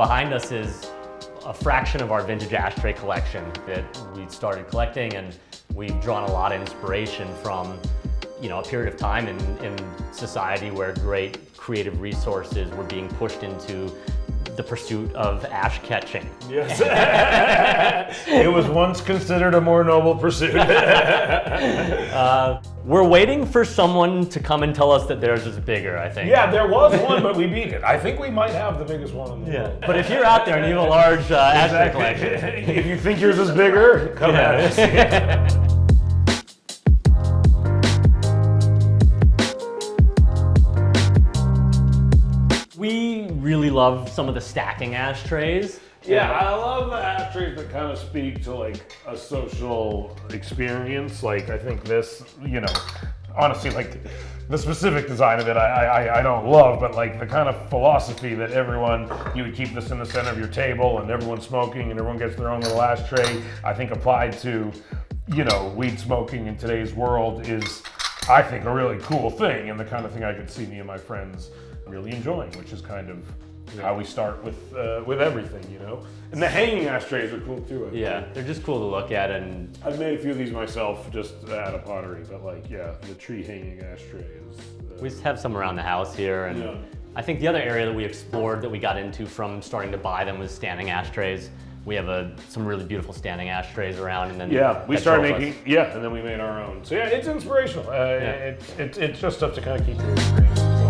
behind us is a fraction of our vintage ashtray collection that we started collecting and we've drawn a lot of inspiration from you know, a period of time in, in society where great creative resources were being pushed into the pursuit of ash catching. Yes. it was once considered a more noble pursuit. uh, we're waiting for someone to come and tell us that theirs is bigger, I think. Yeah, there was one, but we beat it. I think we might have the biggest one in the yeah. world. But if you're out there and you have a large uh, exactly. ashtray collection. if you think yours is bigger, come Yeah. at us. Really love some of the stacking ashtrays. Yeah, I love the ashtrays that kind of speak to like a social experience. Like I think this, you know, honestly, like the specific design of it, I, I, I don't love, but like the kind of philosophy that everyone, you would keep this in the center of your table and everyone's smoking and everyone gets their own little ashtray, I think applied to, you know, weed smoking in today's world is, I think, a really cool thing and the kind of thing I could see me and my friends really enjoying, which is kind of how we start with uh, with everything, you know. And the hanging ashtrays are cool too. I think. Yeah, they're just cool to look at and I've made a few of these myself just out of pottery, but like, yeah, the tree hanging ashtray is. Uh, we just have some around the house here. And Yeah. I think the other area that we explored that we got into from starting to buy them was standing ashtrays. We have a, some really beautiful standing ashtrays around and then yeah, we started drove us. making yeah, and then we made our own. So yeah, it's inspirational. Uh, it's, it's it's just stuff to kind of keep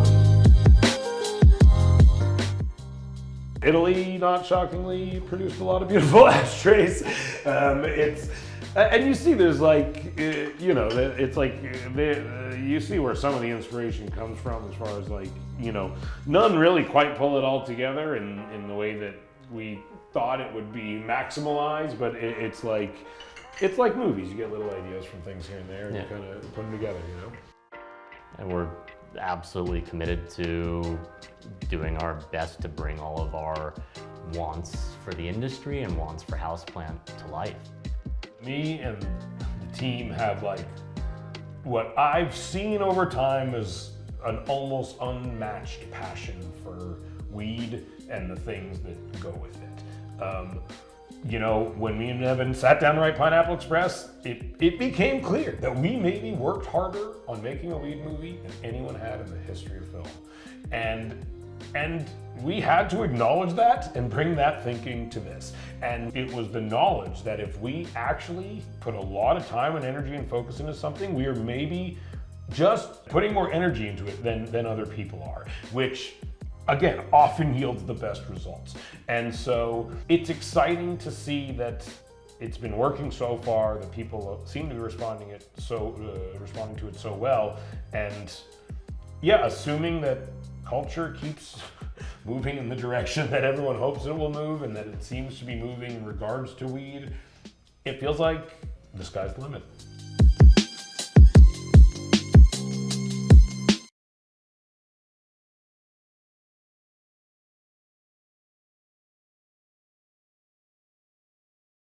Italy, not shockingly, produced a lot of beautiful ashtrays. Um, it's and you see, there's like uh, you know, it's like uh, uh, you see where some of the inspiration comes from, as far as like you know, none really quite pull it all together in in the way that we thought it would be maximalized, but it, it's like it's like movies. You get little ideas from things here and there, and Yeah. you kind of put them together, you know. and we're absolutely committed to doing our best to bring all of our wants for the industry and wants for Houseplant to life. me and the team have like what I've seen over time is an almost unmatched passion for weed and the things that go with it. Um, you know, when me and Evan sat down to write Pineapple Express, it, it became clear that we maybe worked harder on making a weed movie than anyone had in the history of film. And and we had to acknowledge that and bring that thinking to this. And it was the knowledge that if we actually put a lot of time and energy and focus into something, we are maybe just putting more energy into it than, than other people are, which again, often yields the best results. And so it's exciting to see that it's been working so far, that people seem to be responding it so uh, responding to it so well, and yeah, assuming that culture keeps moving in the direction that everyone hopes it will move and that it seems to be moving in regards to weed, it feels like the sky's the limit.